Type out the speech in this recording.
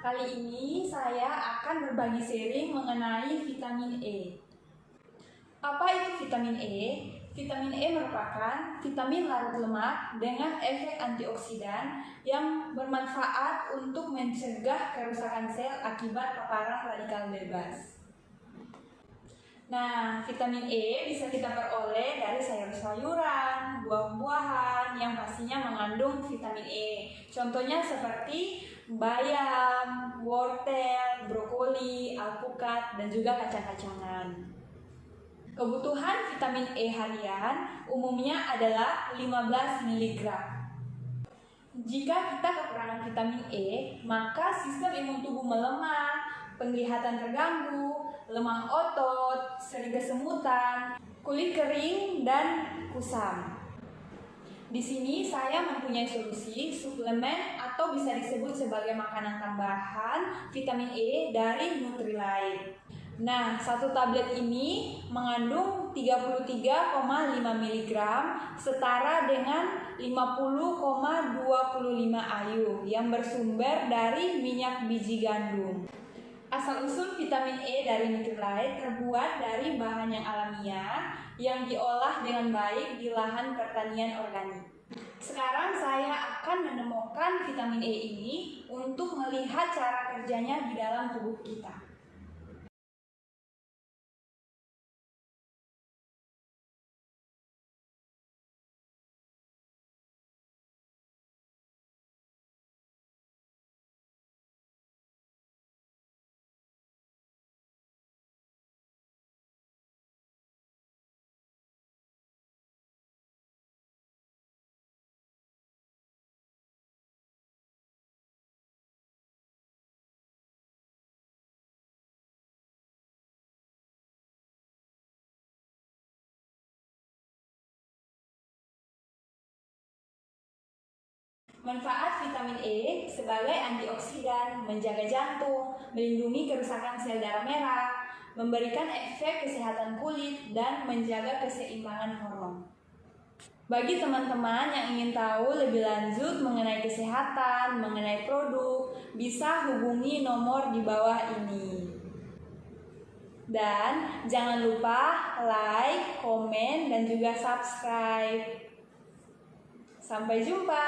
kali ini saya akan berbagi sharing mengenai vitamin E. Apa itu vitamin E? Vitamin E merupakan vitamin larut lemak dengan efek antioksidan yang bermanfaat untuk mencegah kerusakan sel akibat paparan radikal bebas. Nah, vitamin E bisa kita peroleh dari sayur-sayuran, yang pastinya mengandung vitamin E. Contohnya seperti bayam, wortel, brokoli, alpukat, dan juga kacang-kacangan. Kebutuhan vitamin E harian umumnya adalah 15 mg. Jika kita kekurangan vitamin E, maka sistem imun tubuh melemah, penglihatan terganggu, lemah otot, sering kesemutan, kulit kering, dan kusam. Di sini saya mempunyai solusi suplemen atau bisa disebut sebagai makanan tambahan vitamin E dari Nutrilite. Nah, satu tablet ini mengandung 33,5 mg setara dengan 50,25 ayu yang bersumber dari minyak biji gandum. Asal-usul vitamin E dari Nutrilite terbuat dari bahan yang alamiah yang diolah dengan baik di lahan pertanian organik. Sekarang saya akan menemukan vitamin E ini untuk melihat cara kerjanya di dalam tubuh kita. Manfaat vitamin E sebagai antioksidan, menjaga jantung, melindungi kerusakan sel darah merah, memberikan efek kesehatan kulit, dan menjaga keseimbangan hormon. Bagi teman-teman yang ingin tahu lebih lanjut mengenai kesehatan, mengenai produk, bisa hubungi nomor di bawah ini. Dan jangan lupa like, komen, dan juga subscribe. Sampai jumpa.